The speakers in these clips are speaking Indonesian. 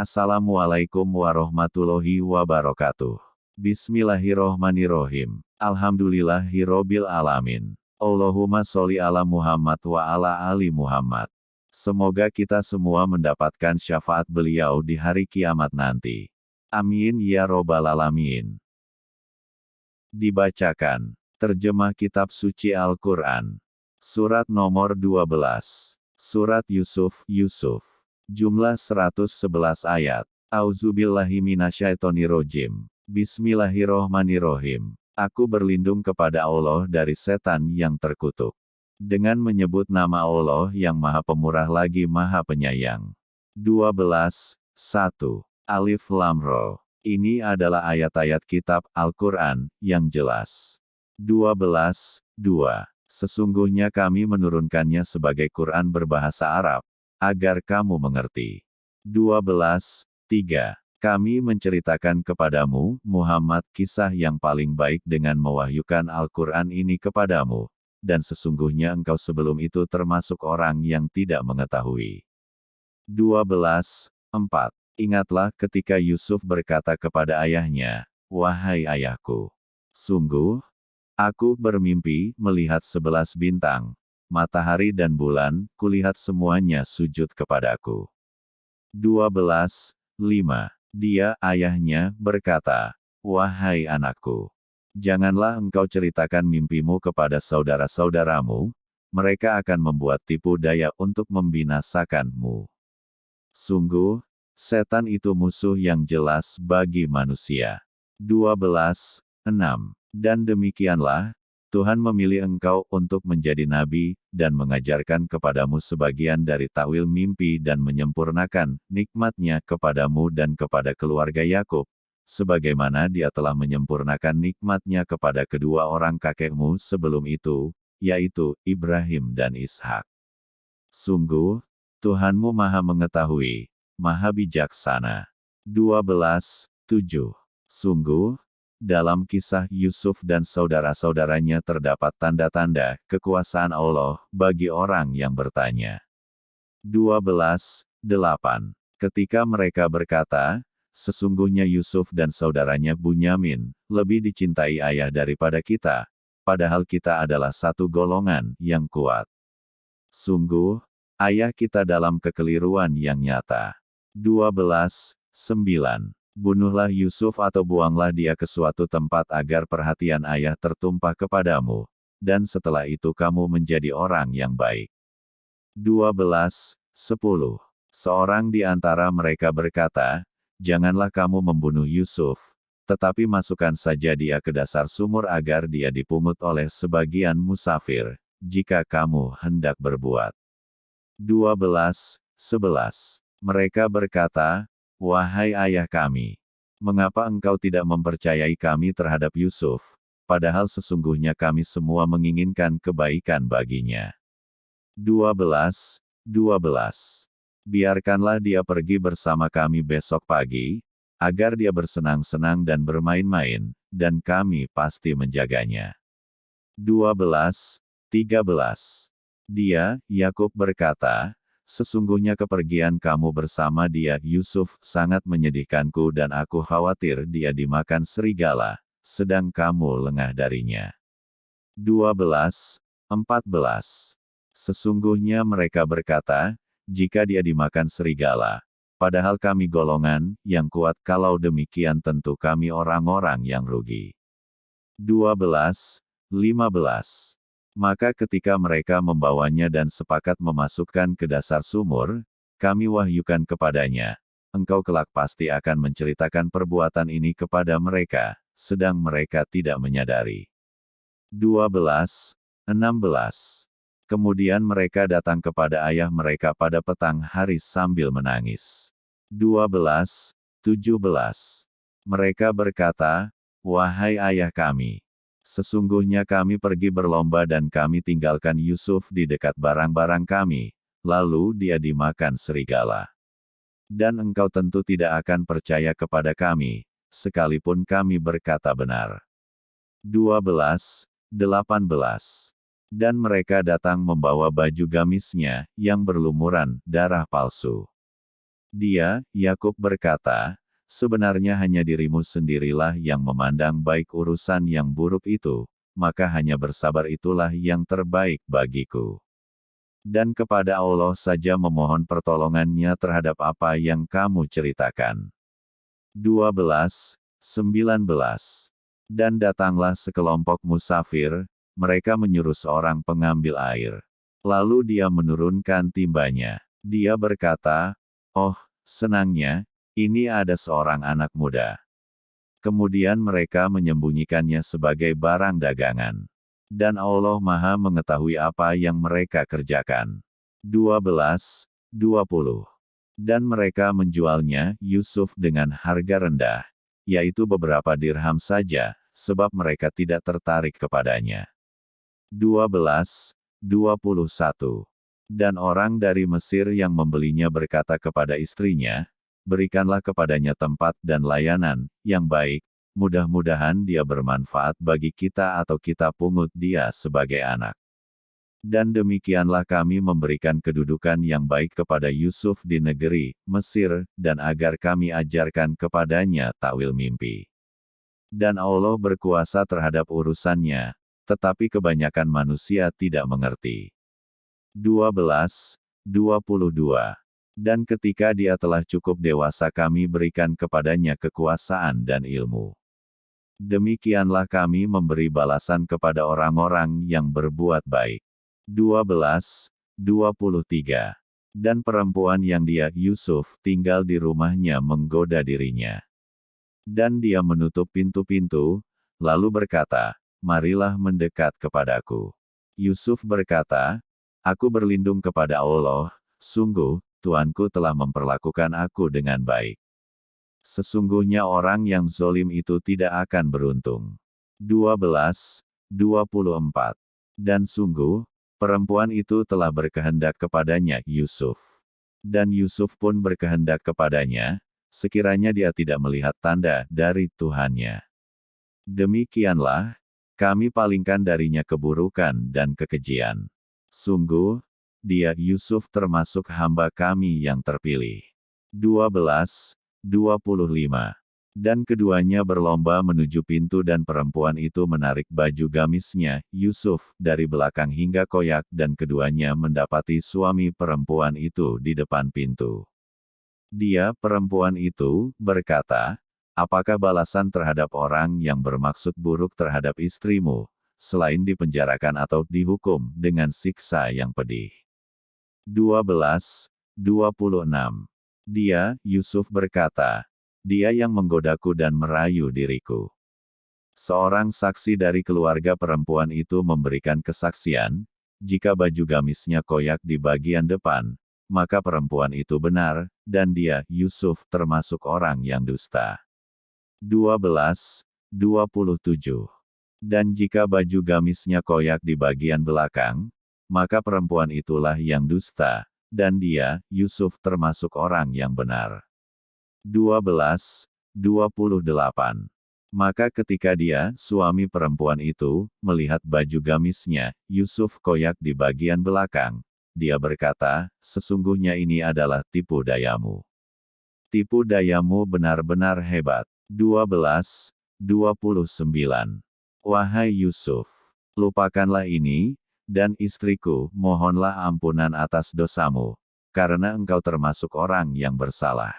Assalamualaikum warahmatullahi wabarakatuh. Bismillahirrohmanirrohim. Alhamdulillahirrobil alamin. Allahumma sholli ala Muhammad wa ala ali Muhammad. Semoga kita semua mendapatkan syafaat beliau di hari kiamat nanti. Amin ya robbal alamin. Dibacakan. Terjemah Kitab Suci Al-Quran. Surat nomor 12. Surat Yusuf, Yusuf. Jumlah 111 ayat. Auzubillahiminasyaitonirojim. Bismillahirrohmanirrohim. Aku berlindung kepada Allah dari setan yang terkutuk. Dengan menyebut nama Allah yang maha pemurah lagi maha penyayang. 12. 1. Alif Lam Ro. Ini adalah ayat-ayat kitab Al-Quran yang jelas. 12. 2. Sesungguhnya kami menurunkannya sebagai Quran berbahasa Arab, agar kamu mengerti. 12. 3. Kami menceritakan kepadamu, Muhammad, kisah yang paling baik dengan mewahyukan Al-Quran ini kepadamu, dan sesungguhnya engkau sebelum itu termasuk orang yang tidak mengetahui. 12. 4. Ingatlah ketika Yusuf berkata kepada ayahnya, Wahai ayahku, sungguh, aku bermimpi melihat sebelas bintang, matahari dan bulan, kulihat semuanya sujud kepadaku. 12. 5. Dia, ayahnya, berkata, Wahai anakku, janganlah engkau ceritakan mimpimu kepada saudara-saudaramu, mereka akan membuat tipu daya untuk membinasakanmu. Sungguh, setan itu musuh yang jelas bagi manusia. 12. 6. Dan demikianlah, Tuhan memilih engkau untuk menjadi nabi, dan mengajarkan kepadamu sebagian dari takwil mimpi dan menyempurnakan nikmatnya kepadamu dan kepada keluarga Yakub, sebagaimana dia telah menyempurnakan nikmatnya kepada kedua orang kakekmu sebelum itu, yaitu Ibrahim dan Ishak. Sungguh, Tuhanmu maha mengetahui, maha bijaksana. 12. 7. Sungguh, dalam kisah Yusuf dan saudara-saudaranya terdapat tanda-tanda kekuasaan Allah bagi orang yang bertanya. 12. 8. Ketika mereka berkata, Sesungguhnya Yusuf dan saudaranya Bunyamin lebih dicintai ayah daripada kita, padahal kita adalah satu golongan yang kuat. Sungguh, ayah kita dalam kekeliruan yang nyata. 12. 9. Bunuhlah Yusuf atau buanglah dia ke suatu tempat agar perhatian ayah tertumpah kepadamu, dan setelah itu kamu menjadi orang yang baik. 12. 10. Seorang di antara mereka berkata, Janganlah kamu membunuh Yusuf, tetapi masukkan saja dia ke dasar sumur agar dia dipungut oleh sebagian musafir, jika kamu hendak berbuat. 12. 11. Mereka berkata, Wahai ayah kami, mengapa engkau tidak mempercayai kami terhadap Yusuf, padahal sesungguhnya kami semua menginginkan kebaikan baginya. 12. 12. Biarkanlah dia pergi bersama kami besok pagi, agar dia bersenang-senang dan bermain-main, dan kami pasti menjaganya. 12. 13. Dia, Yakub berkata, Sesungguhnya kepergian kamu bersama dia, Yusuf, sangat menyedihkanku dan aku khawatir dia dimakan serigala, sedang kamu lengah darinya. 12. 14. Sesungguhnya mereka berkata, jika dia dimakan serigala, padahal kami golongan yang kuat kalau demikian tentu kami orang-orang yang rugi. 12. 15. Maka ketika mereka membawanya dan sepakat memasukkan ke dasar sumur, kami wahyukan kepadanya, engkau kelak pasti akan menceritakan perbuatan ini kepada mereka, sedang mereka tidak menyadari. 12. 16. Kemudian mereka datang kepada ayah mereka pada petang hari sambil menangis. 12. 17. Mereka berkata, Wahai ayah kami, Sesungguhnya kami pergi berlomba dan kami tinggalkan Yusuf di dekat barang-barang kami, lalu dia dimakan serigala. Dan engkau tentu tidak akan percaya kepada kami, sekalipun kami berkata benar. 12. 18. Dan mereka datang membawa baju gamisnya, yang berlumuran, darah palsu. Dia, Yakub berkata, sebenarnya hanya dirimu sendirilah yang memandang baik urusan yang buruk itu, maka hanya bersabar itulah yang terbaik bagiku. Dan kepada Allah saja memohon pertolongannya terhadap apa yang kamu ceritakan. 12, 19. Dan datanglah sekelompok musafir, mereka menyuruh seorang pengambil air. Lalu dia menurunkan timbanya. Dia berkata, Oh, senangnya, ini ada seorang anak muda. Kemudian mereka menyembunyikannya sebagai barang dagangan. Dan Allah maha mengetahui apa yang mereka kerjakan. 12, 20 dan mereka menjualnya, Yusuf dengan harga rendah, yaitu beberapa dirham saja, sebab mereka tidak tertarik kepadanya. 12, 21. Dan orang dari Mesir yang membelinya berkata kepada istrinya, berikanlah kepadanya tempat dan layanan, yang baik, mudah-mudahan dia bermanfaat bagi kita atau kita pungut dia sebagai anak. Dan demikianlah kami memberikan kedudukan yang baik kepada Yusuf di negeri Mesir, dan agar kami ajarkan kepadanya takwil mimpi. Dan Allah berkuasa terhadap urusannya, tetapi kebanyakan manusia tidak mengerti. 12, 22. Dan ketika dia telah cukup dewasa kami berikan kepadanya kekuasaan dan ilmu. Demikianlah kami memberi balasan kepada orang-orang yang berbuat baik. 12, 23. Dan perempuan yang dia, Yusuf, tinggal di rumahnya menggoda dirinya. Dan dia menutup pintu-pintu, lalu berkata, Marilah mendekat kepadaku. Yusuf berkata, Aku berlindung kepada Allah, sungguh, Tuanku telah memperlakukan aku dengan baik. Sesungguhnya orang yang zolim itu tidak akan beruntung. 12, 24. Dan sungguh, Perempuan itu telah berkehendak kepadanya, Yusuf. Dan Yusuf pun berkehendak kepadanya, sekiranya dia tidak melihat tanda dari Tuhannya. Demikianlah, kami palingkan darinya keburukan dan kekejian. Sungguh, dia Yusuf termasuk hamba kami yang terpilih. 12, 25 dan keduanya berlomba menuju pintu dan perempuan itu menarik baju gamisnya, Yusuf, dari belakang hingga koyak dan keduanya mendapati suami perempuan itu di depan pintu. Dia, perempuan itu, berkata, Apakah balasan terhadap orang yang bermaksud buruk terhadap istrimu, selain dipenjarakan atau dihukum dengan siksa yang pedih? 12, 26. Dia, Yusuf berkata, dia yang menggodaku dan merayu diriku. Seorang saksi dari keluarga perempuan itu memberikan kesaksian, jika baju gamisnya koyak di bagian depan, maka perempuan itu benar, dan dia, Yusuf, termasuk orang yang dusta. 12, 27. Dan jika baju gamisnya koyak di bagian belakang, maka perempuan itulah yang dusta, dan dia, Yusuf, termasuk orang yang benar. 12, 28. Maka ketika dia, suami perempuan itu, melihat baju gamisnya, Yusuf koyak di bagian belakang, dia berkata, sesungguhnya ini adalah tipu dayamu. Tipu dayamu benar-benar hebat. 12, 29. Wahai Yusuf, lupakanlah ini, dan istriku, mohonlah ampunan atas dosamu, karena engkau termasuk orang yang bersalah.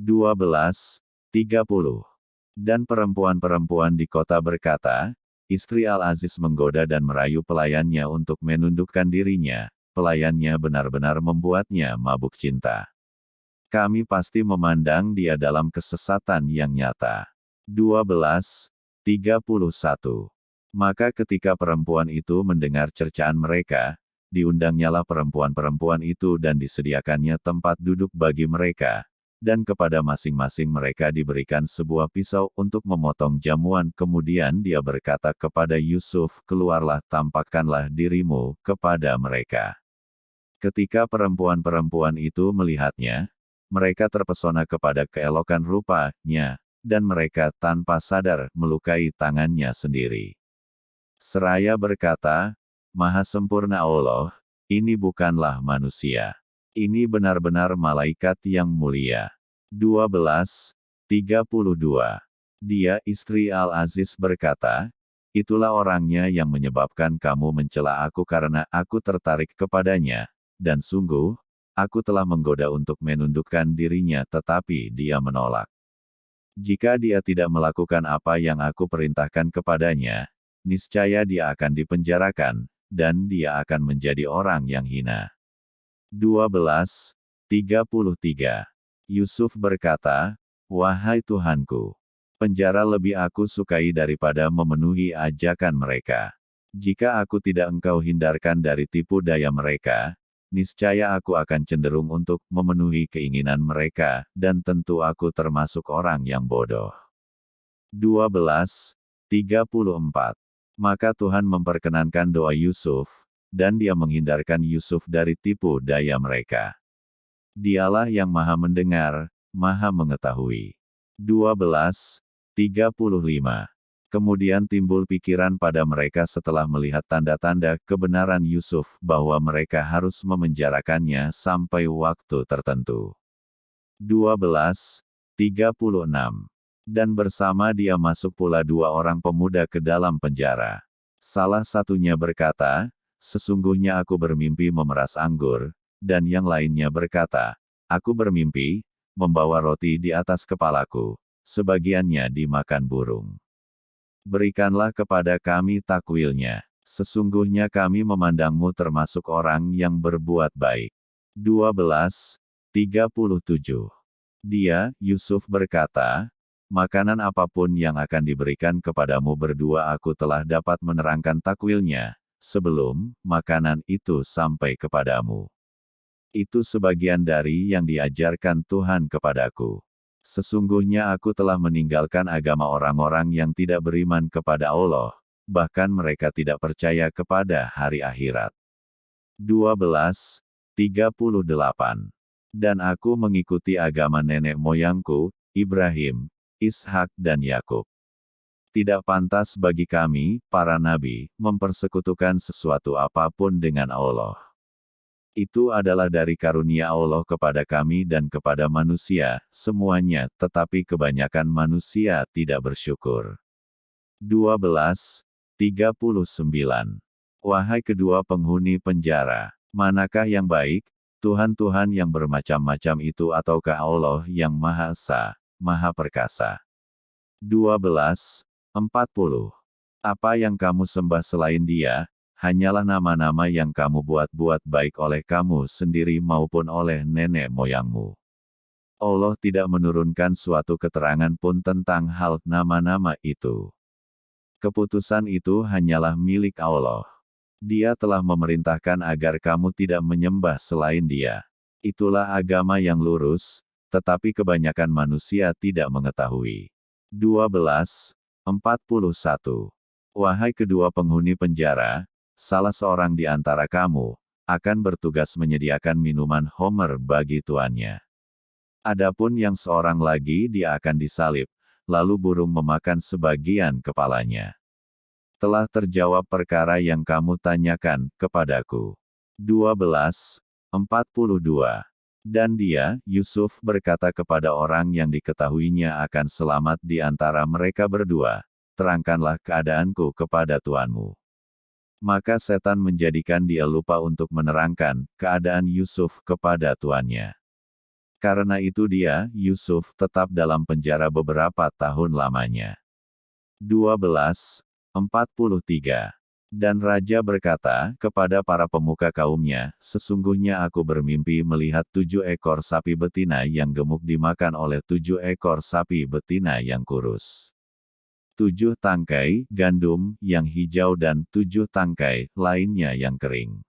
12, 30. Dan perempuan-perempuan di kota berkata, istri Al-Aziz menggoda dan merayu pelayannya untuk menundukkan dirinya, pelayannya benar-benar membuatnya mabuk cinta. Kami pasti memandang dia dalam kesesatan yang nyata. 12, 31. Maka ketika perempuan itu mendengar cercaan mereka, diundangnyalah perempuan-perempuan itu dan disediakannya tempat duduk bagi mereka, dan kepada masing-masing mereka diberikan sebuah pisau untuk memotong jamuan. Kemudian dia berkata kepada Yusuf, keluarlah tampakkanlah dirimu kepada mereka. Ketika perempuan-perempuan itu melihatnya, mereka terpesona kepada keelokan rupanya, dan mereka tanpa sadar melukai tangannya sendiri. Seraya berkata, Maha sempurna Allah, ini bukanlah manusia. Ini benar-benar malaikat yang mulia. 12. 32. Dia istri Al-Aziz berkata, Itulah orangnya yang menyebabkan kamu mencela aku karena aku tertarik kepadanya, dan sungguh, aku telah menggoda untuk menundukkan dirinya tetapi dia menolak. Jika dia tidak melakukan apa yang aku perintahkan kepadanya, niscaya dia akan dipenjarakan, dan dia akan menjadi orang yang hina. 12. 33. Yusuf berkata, Wahai Tuhanku, penjara lebih aku sukai daripada memenuhi ajakan mereka. Jika aku tidak engkau hindarkan dari tipu daya mereka, niscaya aku akan cenderung untuk memenuhi keinginan mereka, dan tentu aku termasuk orang yang bodoh. 12. 34. Maka Tuhan memperkenankan doa Yusuf, dan dia menghindarkan Yusuf dari tipu daya mereka. Dialah yang maha mendengar, maha mengetahui. 12. 35. Kemudian timbul pikiran pada mereka setelah melihat tanda-tanda kebenaran Yusuf bahwa mereka harus memenjarakannya sampai waktu tertentu. 12. 36. Dan bersama dia masuk pula dua orang pemuda ke dalam penjara. Salah satunya berkata, Sesungguhnya aku bermimpi memeras anggur, dan yang lainnya berkata, Aku bermimpi, membawa roti di atas kepalaku sebagiannya dimakan burung. Berikanlah kepada kami takwilnya. Sesungguhnya kami memandangmu termasuk orang yang berbuat baik. 12. 37. Dia, Yusuf berkata, Makanan apa pun yang akan diberikan kepadamu berdua aku telah dapat menerangkan takwilnya, sebelum makanan itu sampai kepadamu. Itu sebagian dari yang diajarkan Tuhan kepadaku. Sesungguhnya aku telah meninggalkan agama orang-orang yang tidak beriman kepada Allah, bahkan mereka tidak percaya kepada hari akhirat. 12. 38. Dan aku mengikuti agama nenek moyangku, Ibrahim, Ishak dan Yakub. Tidak pantas bagi kami, para nabi, mempersekutukan sesuatu apa pun dengan Allah itu adalah dari karunia Allah kepada kami dan kepada manusia, semuanya, tetapi kebanyakan manusia tidak bersyukur. 12. 39. Wahai kedua penghuni penjara, manakah yang baik, Tuhan-Tuhan yang bermacam-macam itu ataukah Allah yang Maha Esa, Maha Perkasa? 12. 40. Apa yang kamu sembah selain dia, hanyalah nama-nama yang kamu buat-buat baik oleh kamu sendiri maupun oleh nenek moyangmu. Allah tidak menurunkan suatu keterangan pun tentang hal nama-nama itu. Keputusan itu hanyalah milik Allah. Dia telah memerintahkan agar kamu tidak menyembah selain Dia. Itulah agama yang lurus, tetapi kebanyakan manusia tidak mengetahui. 12. 41. Wahai kedua penghuni penjara, salah seorang di antara kamu, akan bertugas menyediakan minuman homer bagi tuannya. Adapun yang seorang lagi dia akan disalib, lalu burung memakan sebagian kepalanya. Telah terjawab perkara yang kamu tanyakan kepadaku. 12. 42. Dan dia, Yusuf berkata kepada orang yang diketahuinya akan selamat di antara mereka berdua, terangkanlah keadaanku kepada tuanmu. Maka setan menjadikan dia lupa untuk menerangkan keadaan Yusuf kepada tuannya. Karena itu dia, Yusuf, tetap dalam penjara beberapa tahun lamanya. 12. 43. Dan Raja berkata kepada para pemuka kaumnya, Sesungguhnya aku bermimpi melihat tujuh ekor sapi betina yang gemuk dimakan oleh tujuh ekor sapi betina yang kurus tujuh tangkai gandum yang hijau dan tujuh tangkai lainnya yang kering.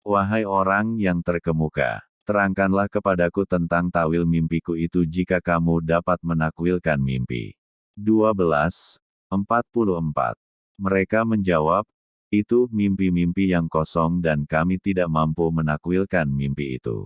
Wahai orang yang terkemuka, terangkanlah kepadaku tentang tawil mimpiku itu jika kamu dapat menakwilkan mimpi. 12. 44. Mereka menjawab, itu mimpi-mimpi yang kosong dan kami tidak mampu menakwilkan mimpi itu.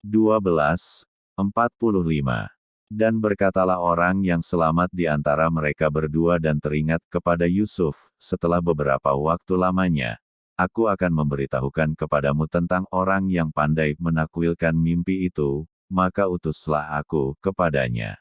12. 45. Dan berkatalah orang yang selamat di antara mereka berdua dan teringat kepada Yusuf, setelah beberapa waktu lamanya. aku akan memberitahukan kepadamu tentang orang yang pandai menakwilkan mimpi itu, maka utuslah aku kepadanya.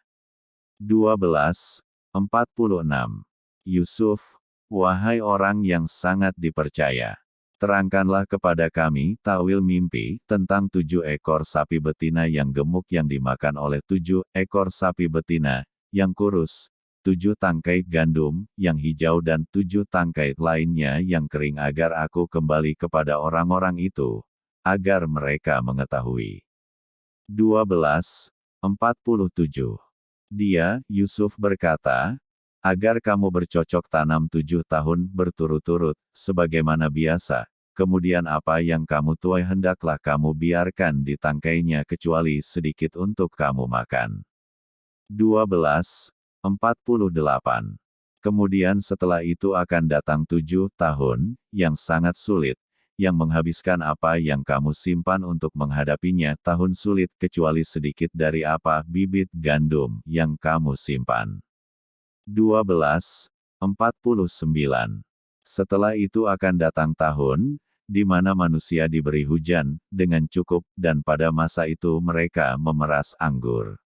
12. 46. Yusuf, wahai orang yang sangat dipercaya. Terangkanlah kepada kami tawil mimpi tentang tujuh ekor sapi betina yang gemuk yang dimakan oleh tujuh ekor sapi betina, yang kurus, tujuh tangkai gandum, yang hijau dan tujuh tangkai lainnya yang kering agar aku kembali kepada orang-orang itu, agar mereka mengetahui. 12. 47. Dia, Yusuf berkata, agar kamu bercocok tanam tujuh tahun berturut-turut, sebagaimana biasa, kemudian apa yang kamu tuai hendaklah kamu biarkan di tangkainya kecuali sedikit untuk kamu makan. 12. 48. Kemudian setelah itu akan datang tujuh tahun, yang sangat sulit, yang menghabiskan apa yang kamu simpan untuk menghadapinya tahun sulit kecuali sedikit dari apa bibit gandum yang kamu simpan. 12, 49. Setelah itu akan datang tahun, di mana manusia diberi hujan, dengan cukup, dan pada masa itu mereka memeras anggur.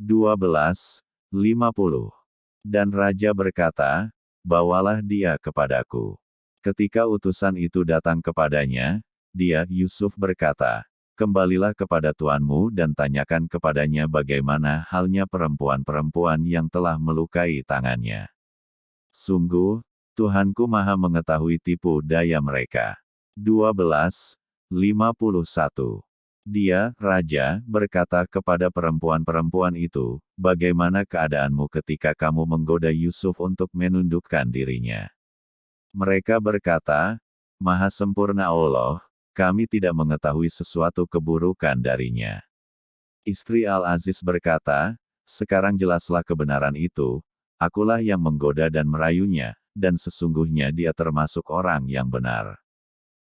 12, 50. Dan Raja berkata, Bawalah dia kepadaku. Ketika utusan itu datang kepadanya, dia, Yusuf berkata, kembalilah kepada tuanmu dan tanyakan kepadanya bagaimana halnya perempuan-perempuan yang telah melukai tangannya. Sungguh, Tuhanku maha mengetahui tipu daya mereka. 12. 51. Dia, Raja, berkata kepada perempuan-perempuan itu, bagaimana keadaanmu ketika kamu menggoda Yusuf untuk menundukkan dirinya. Mereka berkata, Maha sempurna Allah, kami tidak mengetahui sesuatu keburukan darinya. Istri Al-Aziz berkata, sekarang jelaslah kebenaran itu, akulah yang menggoda dan merayunya, dan sesungguhnya dia termasuk orang yang benar.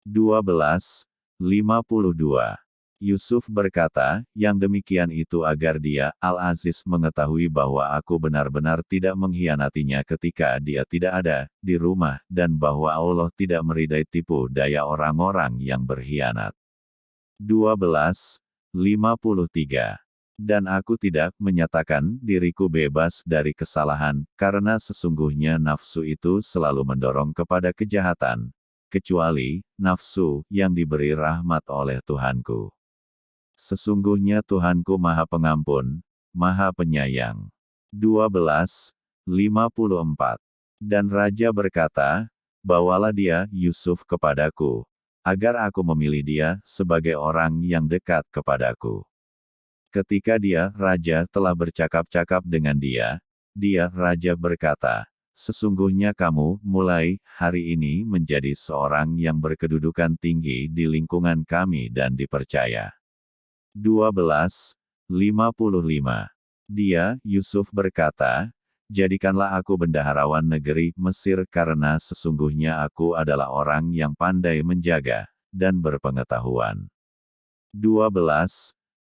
12. 52. Yusuf berkata, yang demikian itu agar dia, Al-Aziz mengetahui bahwa aku benar-benar tidak mengkhianatinya ketika dia tidak ada, di rumah, dan bahwa Allah tidak meridai tipu daya orang-orang yang berkhianat. 12. 53. Dan aku tidak menyatakan diriku bebas dari kesalahan, karena sesungguhnya nafsu itu selalu mendorong kepada kejahatan, kecuali nafsu yang diberi rahmat oleh Tuhanku. Sesungguhnya Tuhanku Maha Pengampun, Maha Penyayang. 12. 54. Dan Raja berkata, Bawalah dia, Yusuf kepadaku, agar aku memilih dia, sebagai orang yang dekat kepadaku. Ketika dia, Raja, telah bercakap-cakap dengan dia, dia, Raja berkata, Sesungguhnya kamu, mulai hari ini menjadi seorang yang berkedudukan tinggi di lingkungan kami dan dipercaya. 12, 55. Dia, Yusuf berkata, Jadikanlah aku bendaharawan negeri Mesir karena sesungguhnya aku adalah orang yang pandai menjaga, dan berpengetahuan. 12,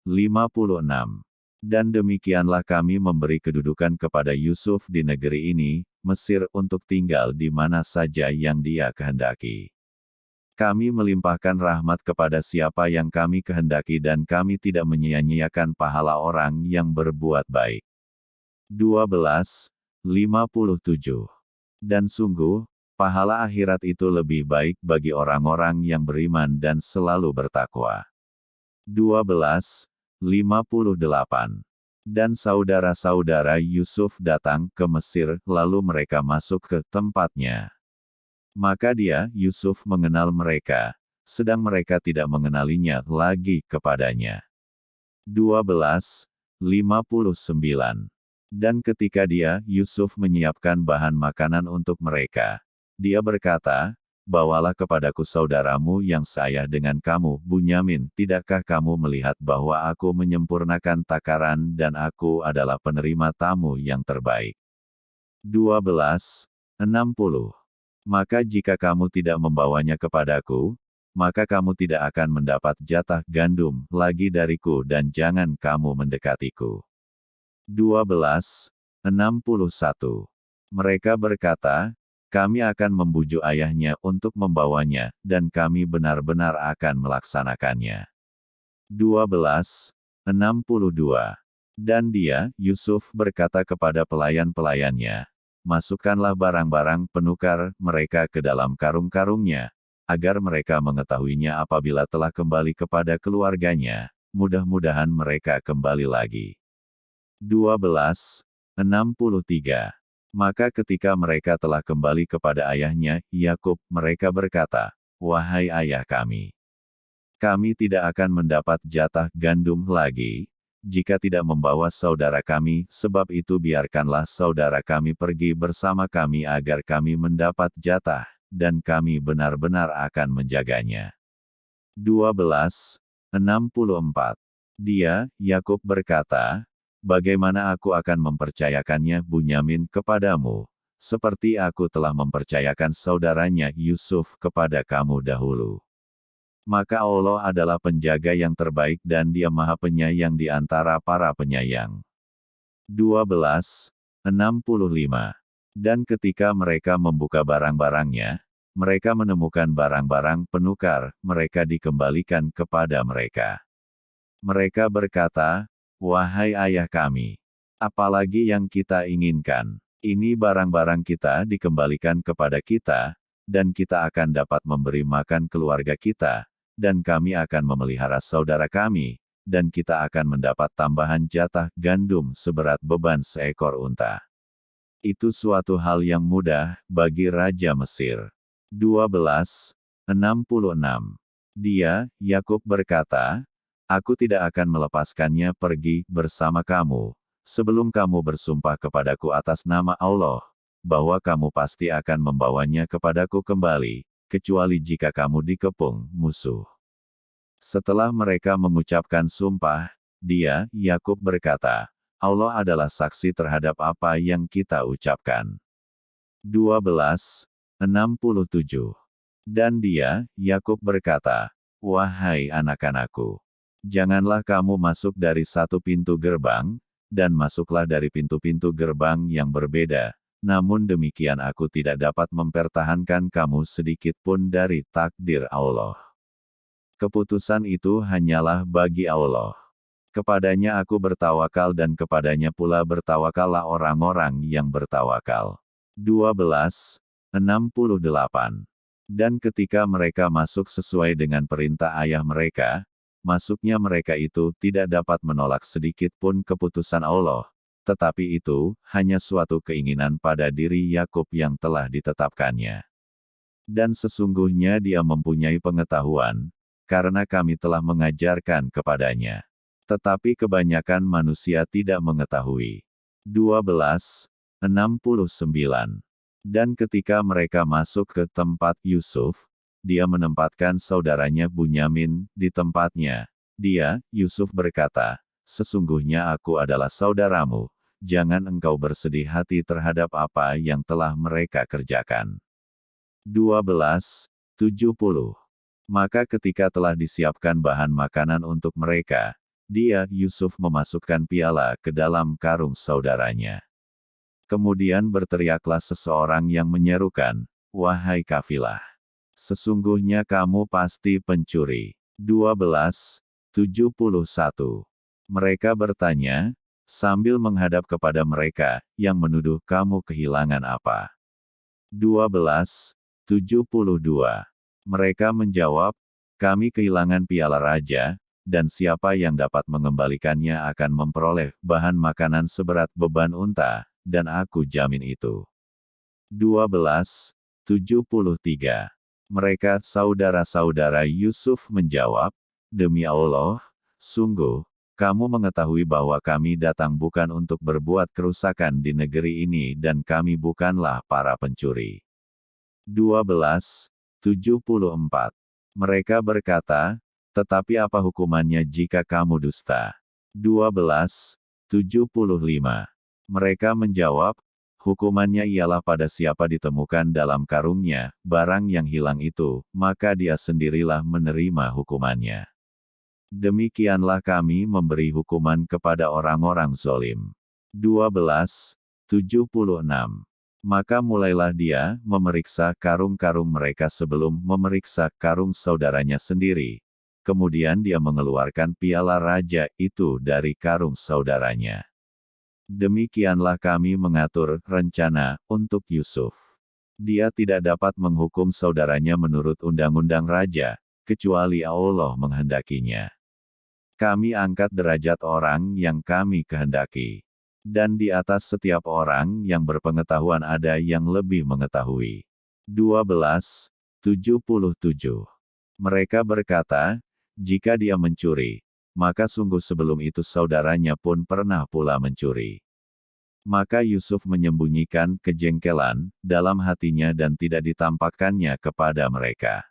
56. Dan demikianlah kami memberi kedudukan kepada Yusuf di negeri ini, Mesir untuk tinggal di mana saja yang dia kehendaki. Kami melimpahkan rahmat kepada siapa yang kami kehendaki dan kami tidak menyia-nyiakan pahala orang yang berbuat baik. 12. 57. Dan sungguh, pahala akhirat itu lebih baik bagi orang-orang yang beriman dan selalu bertakwa. 12. 58. Dan saudara-saudara Yusuf datang ke Mesir, lalu mereka masuk ke tempatnya. Maka dia, Yusuf mengenal mereka, sedang mereka tidak mengenalinya lagi kepadanya. 12. 59. Dan ketika dia, Yusuf menyiapkan bahan makanan untuk mereka, dia berkata, Bawalah kepadaku saudaramu yang saya dengan kamu, Bunyamin, tidakkah kamu melihat bahwa aku menyempurnakan takaran dan aku adalah penerima tamu yang terbaik? 12. 60. Maka jika kamu tidak membawanya kepadaku, maka kamu tidak akan mendapat jatah gandum lagi dariku dan jangan kamu mendekatiku. 12. 61. Mereka berkata, kami akan membujuk ayahnya untuk membawanya, dan kami benar-benar akan melaksanakannya. 12. 62. Dan dia, Yusuf berkata kepada pelayan-pelayannya, Masukkanlah barang-barang penukar mereka ke dalam karung-karungnya, agar mereka mengetahuinya apabila telah kembali kepada keluarganya, mudah-mudahan mereka kembali lagi. 12. 63. Maka ketika mereka telah kembali kepada ayahnya, Yakub, mereka berkata, Wahai ayah kami, kami tidak akan mendapat jatah gandum lagi, jika tidak membawa saudara kami, sebab itu biarkanlah saudara kami pergi bersama kami agar kami mendapat jatah, dan kami benar-benar akan menjaganya. 12. 64. Dia, Yakub berkata, bagaimana aku akan mempercayakannya Bunyamin kepadamu, seperti aku telah mempercayakan saudaranya Yusuf kepada kamu dahulu. Maka Allah adalah penjaga yang terbaik dan dia maha penyayang di antara para penyayang. 12. 65. Dan ketika mereka membuka barang-barangnya, mereka menemukan barang-barang penukar, mereka dikembalikan kepada mereka. Mereka berkata, Wahai ayah kami, apalagi yang kita inginkan, ini barang-barang kita dikembalikan kepada kita, dan kita akan dapat memberi makan keluarga kita, dan kami akan memelihara saudara kami, dan kita akan mendapat tambahan jatah gandum seberat beban seekor unta. Itu suatu hal yang mudah bagi Raja Mesir. 12. 66. Dia, Yakub berkata, Aku tidak akan melepaskannya pergi bersama kamu, sebelum kamu bersumpah kepadaku atas nama Allah, bahwa kamu pasti akan membawanya kepadaku kembali, kecuali jika kamu dikepung musuh. Setelah mereka mengucapkan sumpah, dia, Yakub berkata, Allah adalah saksi terhadap apa yang kita ucapkan. 12. 67. Dan dia, Yakub berkata, Wahai anak-anakku, Janganlah kamu masuk dari satu pintu gerbang, dan masuklah dari pintu-pintu gerbang yang berbeda. Namun demikian aku tidak dapat mempertahankan kamu sedikit pun dari takdir Allah. Keputusan itu hanyalah bagi Allah. Kepadanya aku bertawakal dan kepadanya pula bertawakallah orang-orang yang bertawakal. 12. 68. Dan ketika mereka masuk sesuai dengan perintah ayah mereka, masuknya mereka itu tidak dapat menolak sedikit pun keputusan Allah, tetapi itu hanya suatu keinginan pada diri Yakub yang telah ditetapkannya. Dan sesungguhnya dia mempunyai pengetahuan, karena kami telah mengajarkan kepadanya. Tetapi kebanyakan manusia tidak mengetahui. 12. 69. Dan ketika mereka masuk ke tempat Yusuf, dia menempatkan saudaranya Bunyamin di tempatnya. Dia, Yusuf berkata, Sesungguhnya aku adalah saudaramu, jangan engkau bersedih hati terhadap apa yang telah mereka kerjakan. 12. 70. Maka ketika telah disiapkan bahan makanan untuk mereka, dia, Yusuf memasukkan piala ke dalam karung saudaranya. Kemudian berteriaklah seseorang yang menyerukan, Wahai kafilah! Sesungguhnya kamu pasti pencuri. 12. 71. Mereka bertanya, sambil menghadap kepada mereka, yang menuduh kamu kehilangan apa. 12. 72. Mereka menjawab, kami kehilangan piala raja, dan siapa yang dapat mengembalikannya akan memperoleh bahan makanan seberat beban unta, dan aku jamin itu. 12. 73. Mereka saudara-saudara Yusuf menjawab, Demi Allah, sungguh, kamu mengetahui bahwa kami datang bukan untuk berbuat kerusakan di negeri ini dan kami bukanlah para pencuri. 12. 74. Mereka berkata, tetapi apa hukumannya jika kamu dusta? 12. 75. Mereka menjawab, hukumannya ialah pada siapa ditemukan dalam karungnya, barang yang hilang itu, maka dia sendirilah menerima hukumannya. Demikianlah kami memberi hukuman kepada orang-orang zolim. 12. 76. Maka mulailah dia memeriksa karung-karung mereka sebelum memeriksa karung saudaranya sendiri. Kemudian dia mengeluarkan piala raja itu dari karung saudaranya. Demikianlah kami mengatur rencana untuk Yusuf. Dia tidak dapat menghukum saudaranya menurut undang-undang raja, kecuali Allah menghendakinya. Kami angkat derajat orang yang kami kehendaki. Dan di atas setiap orang yang berpengetahuan ada yang lebih mengetahui. 12. 77. Mereka berkata, jika dia mencuri, maka sungguh sebelum itu saudaranya pun pernah pula mencuri. Maka Yusuf menyembunyikan kejengkelan dalam hatinya dan tidak ditampakkannya kepada mereka.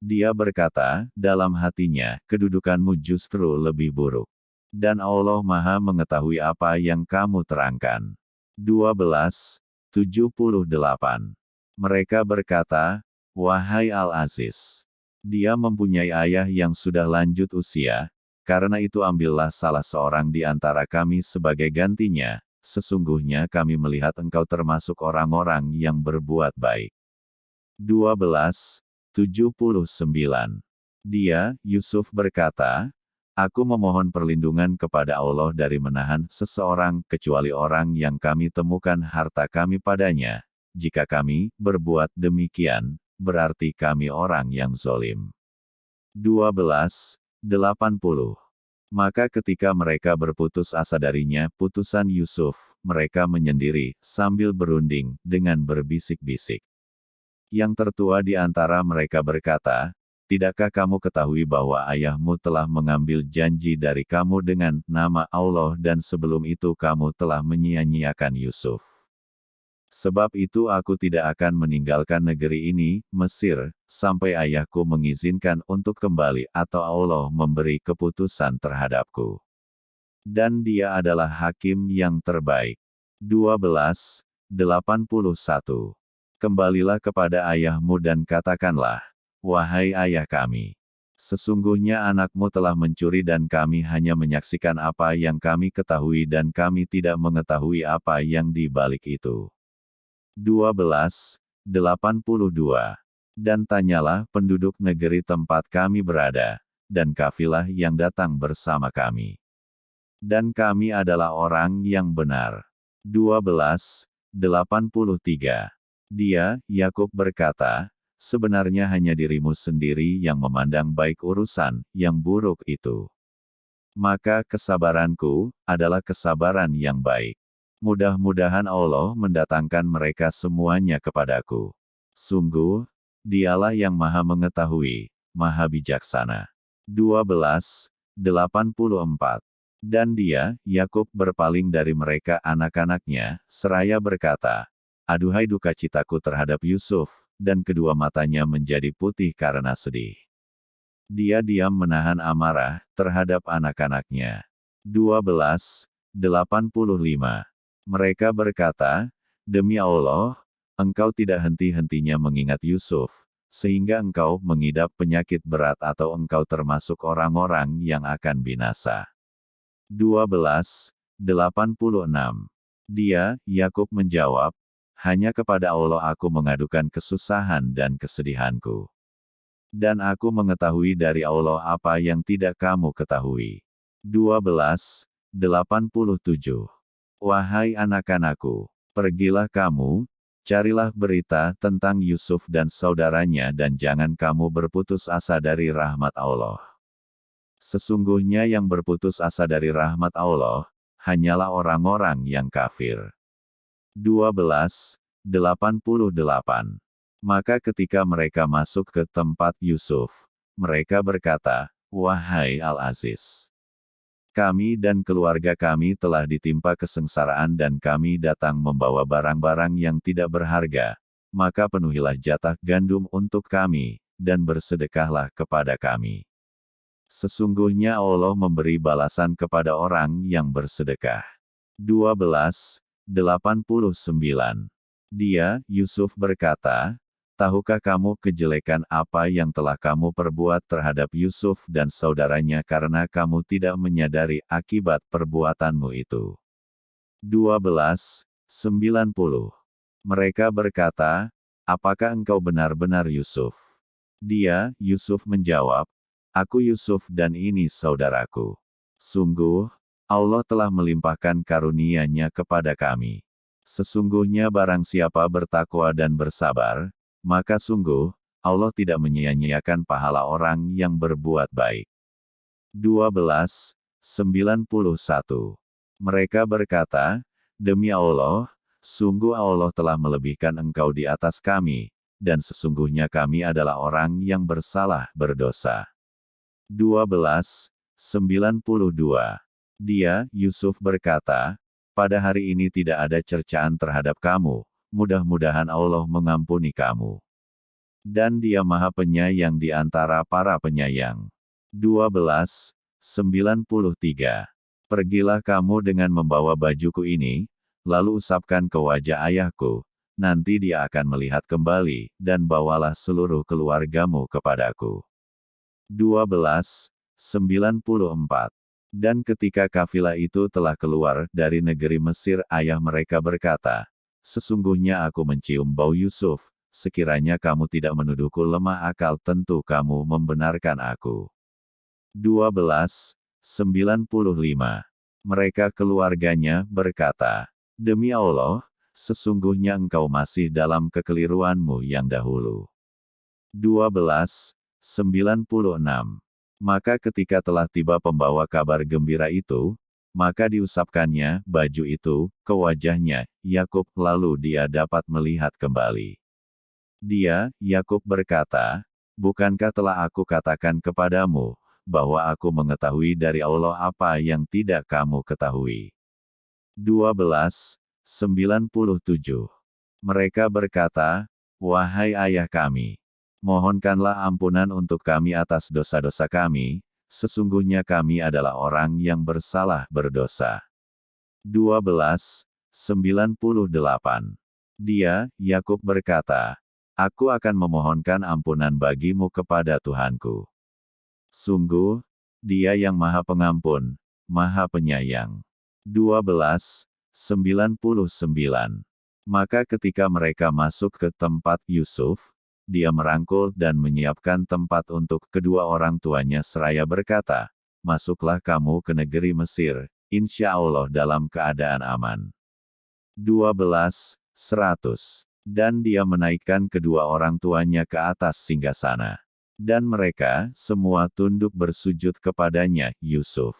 Dia berkata, dalam hatinya, kedudukanmu justru lebih buruk dan Allah Maha mengetahui apa yang kamu terangkan. 12. 78. Mereka berkata, Wahai Al-Aziz, dia mempunyai ayah yang sudah lanjut usia, karena itu ambillah salah seorang di antara kami sebagai gantinya, sesungguhnya kami melihat engkau termasuk orang-orang yang berbuat baik. 12. 79. Dia, Yusuf berkata, Aku memohon perlindungan kepada Allah dari menahan seseorang kecuali orang yang kami temukan harta kami padanya. Jika kami berbuat demikian, berarti kami orang yang zolim. 12. 80. Maka ketika mereka berputus asa darinya putusan Yusuf, mereka menyendiri, sambil berunding, dengan berbisik-bisik. Yang tertua di antara mereka berkata, Tidakkah kamu ketahui bahwa ayahmu telah mengambil janji dari kamu dengan nama Allah dan sebelum itu kamu telah menyia-nyiakan Yusuf? Sebab itu aku tidak akan meninggalkan negeri ini, Mesir, sampai ayahku mengizinkan untuk kembali atau Allah memberi keputusan terhadapku. Dan dia adalah hakim yang terbaik. 12. 81. Kembalilah kepada ayahmu dan katakanlah, Wahai ayah kami, sesungguhnya anakmu telah mencuri dan kami hanya menyaksikan apa yang kami ketahui dan kami tidak mengetahui apa yang di balik itu. 12. 82. Dan tanyalah penduduk negeri tempat kami berada, dan kafilah yang datang bersama kami. Dan kami adalah orang yang benar. 12. 83. Dia, Yakub berkata, sebenarnya hanya dirimu sendiri yang memandang baik urusan yang buruk itu. Maka kesabaranku adalah kesabaran yang baik. Mudah-mudahan Allah mendatangkan mereka semuanya kepadaku. Sungguh, dialah yang maha mengetahui, maha bijaksana. 12. 84. Dan dia, Yakub berpaling dari mereka anak-anaknya, seraya berkata, Aduhai duka citaku terhadap Yusuf, dan kedua matanya menjadi putih karena sedih. Dia diam menahan amarah terhadap anak-anaknya. 12. 85. Mereka berkata, Demi Allah, engkau tidak henti-hentinya mengingat Yusuf, sehingga engkau mengidap penyakit berat atau engkau termasuk orang-orang yang akan binasa. 12. 86. Dia, Yakub menjawab, hanya kepada Allah aku mengadukan kesusahan dan kesedihanku. Dan aku mengetahui dari Allah apa yang tidak kamu ketahui. 12. 87. Wahai anak-anakku, pergilah kamu, carilah berita tentang Yusuf dan saudaranya dan jangan kamu berputus asa dari rahmat Allah. Sesungguhnya yang berputus asa dari rahmat Allah, hanyalah orang-orang yang kafir. 12, 88. Maka ketika mereka masuk ke tempat Yusuf, mereka berkata, Wahai Al-Aziz, kami dan keluarga kami telah ditimpa kesengsaraan dan kami datang membawa barang-barang yang tidak berharga, maka penuhilah jatah gandum untuk kami, dan bersedekahlah kepada kami. Sesungguhnya Allah memberi balasan kepada orang yang bersedekah. 12, 89. Dia, Yusuf berkata, Tahukah kamu kejelekan apa yang telah kamu perbuat terhadap Yusuf dan saudaranya karena kamu tidak menyadari akibat perbuatanmu itu? 12. 90. Mereka berkata, apakah engkau benar-benar Yusuf? Dia, Yusuf menjawab, aku Yusuf dan ini saudaraku. Sungguh, Allah telah melimpahkan karunia-Nya kepada kami. Sesungguhnya barang siapa bertakwa dan bersabar, maka sungguh, Allah tidak menyia-nyiakan pahala orang yang berbuat baik. 12. 91. Mereka berkata, Demi Allah, sungguh Allah telah melebihkan engkau di atas kami, dan sesungguhnya kami adalah orang yang bersalah berdosa. 12. 92. Dia, Yusuf berkata, pada hari ini tidak ada cercaan terhadap kamu, mudah-mudahan Allah mengampuni kamu. Dan dia maha penyayang di antara para penyayang. 12. 93. Pergilah kamu dengan membawa bajuku ini, lalu usapkan ke wajah ayahku, nanti dia akan melihat kembali, dan bawalah seluruh keluargamu kepadaku. 12. 94. Dan ketika kafilah itu telah keluar dari negeri Mesir, ayah mereka berkata, Sesungguhnya aku mencium bau Yusuf, sekiranya kamu tidak menuduhku lemah akal tentu kamu membenarkan aku. 12. 95. Mereka keluarganya berkata, Demi Allah, sesungguhnya engkau masih dalam kekeliruanmu yang dahulu. 12. 96. Maka ketika telah tiba pembawa kabar gembira itu, maka diusapkannya baju itu ke wajahnya, Yakub lalu dia dapat melihat kembali. Dia, Yakub berkata, Bukankah telah aku katakan kepadamu, bahwa aku mengetahui dari Allah apa yang tidak kamu ketahui. 12. 97. Mereka berkata, Wahai ayah kami, mohonkanlah ampunan untuk kami atas dosa-dosa kami, sesungguhnya kami adalah orang yang bersalah berdosa. 12. 98. Dia, Yakub berkata, Aku akan memohonkan ampunan bagimu kepada Tuhanku. Sungguh, dia yang maha pengampun, maha penyayang. 12. 99. Maka ketika mereka masuk ke tempat Yusuf, dia merangkul dan menyiapkan tempat untuk kedua orang tuanya seraya berkata, Masuklah kamu ke negeri Mesir, insya Allah dalam keadaan aman. 12. 100. Dan dia menaikkan kedua orang tuanya ke atas singgasana. Dan mereka semua tunduk bersujud kepadanya, Yusuf.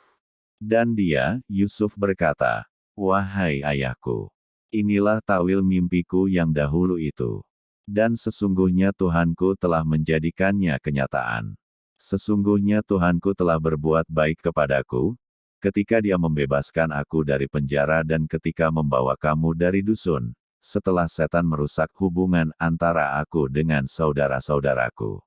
Dan dia, Yusuf berkata, Wahai ayahku, inilah tawil mimpiku yang dahulu itu. Dan sesungguhnya Tuhanku telah menjadikannya kenyataan. Sesungguhnya Tuhanku telah berbuat baik kepadaku, ketika dia membebaskan aku dari penjara dan ketika membawa kamu dari dusun, setelah setan merusak hubungan antara aku dengan saudara-saudaraku.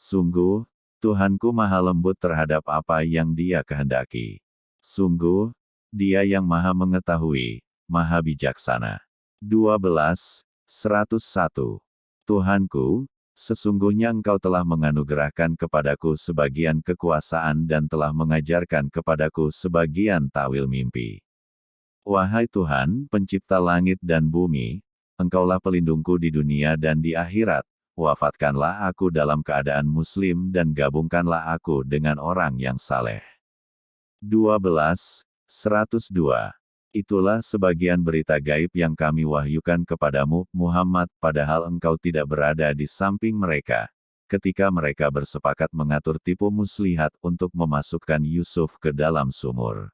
Sungguh, Tuhanku maha lembut terhadap apa yang dia kehendaki. Sungguh, dia yang maha mengetahui, maha bijaksana. 12. 101. Tuhanku, sesungguhnya engkau telah menganugerahkan kepadaku sebagian kekuasaan dan telah mengajarkan kepadaku sebagian tawil mimpi. Wahai Tuhan, pencipta langit dan bumi, engkaulah pelindungku di dunia dan di akhirat, wafatkanlah aku dalam keadaan muslim dan gabungkanlah aku dengan orang yang saleh. 12. 102. Itulah sebagian berita gaib yang kami wahyukan kepadamu, Muhammad, padahal engkau tidak berada di samping mereka. Ketika mereka bersepakat mengatur tipu muslihat untuk memasukkan Yusuf ke dalam sumur.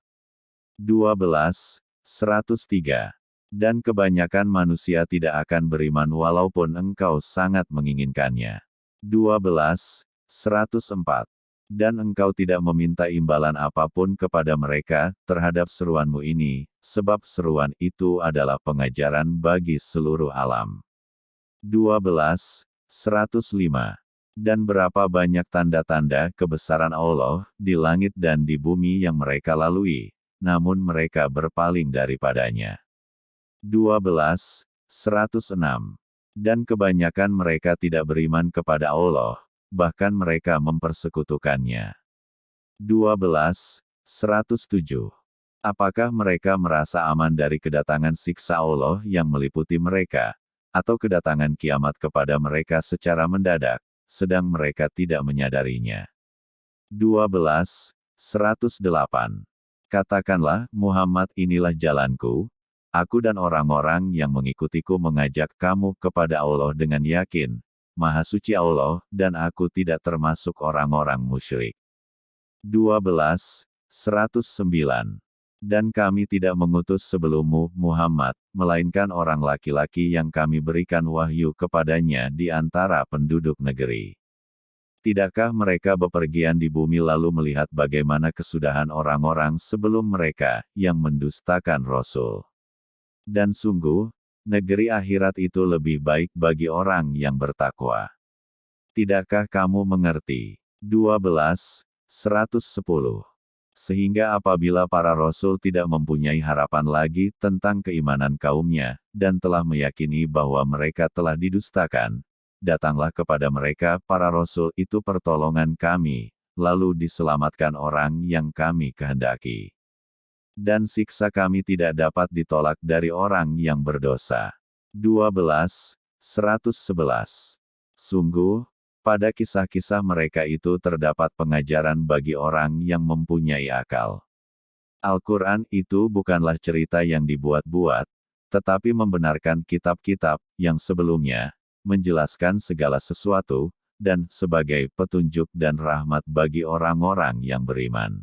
12. 103 dan kebanyakan manusia tidak akan beriman walaupun engkau sangat menginginkannya. 12. 104. Dan engkau tidak meminta imbalan apa pun kepada mereka, terhadap seruanmu ini, sebab seruan itu adalah pengajaran bagi seluruh alam. 12. 105. Dan berapa banyak tanda-tanda kebesaran Allah, di langit dan di bumi yang mereka lalui, namun mereka berpaling daripadanya. 12, 106. Dan kebanyakan mereka tidak beriman kepada Allah, bahkan mereka mempersekutukannya. 12, 107. Apakah mereka merasa aman dari kedatangan siksa Allah yang meliputi mereka, atau kedatangan kiamat kepada mereka secara mendadak, sedang mereka tidak menyadarinya? 12. 108. Katakanlah, Muhammad inilah jalanku, aku dan orang-orang yang mengikutiku mengajak kamu kepada Allah dengan yakin, Maha Suci Allah, dan aku tidak termasuk orang-orang musyrik. 12. 109. Dan kami tidak mengutus sebelummu, Muhammad, melainkan orang laki-laki yang kami berikan wahyu kepadanya di antara penduduk negeri. Tidakkah mereka bepergian di bumi lalu melihat bagaimana kesudahan orang-orang sebelum mereka, yang mendustakan Rasul? Dan sungguh, negeri akhirat itu lebih baik bagi orang yang bertakwa. Tidakkah kamu mengerti? 12. 110 sehingga apabila para rasul tidak mempunyai harapan lagi tentang keimanan kaumnya, dan telah meyakini bahwa mereka telah didustakan, datanglah kepada mereka para rasul itu pertolongan kami, lalu diselamatkan orang yang kami kehendaki. Dan siksa kami tidak dapat ditolak dari orang yang berdosa. 12. 111. Sungguh, pada kisah-kisah mereka itu terdapat pengajaran bagi orang yang mempunyai akal. Al-Quran itu bukanlah cerita yang dibuat-buat, tetapi membenarkan kitab-kitab yang sebelumnya, menjelaskan segala sesuatu, dan sebagai petunjuk dan rahmat bagi orang-orang yang beriman.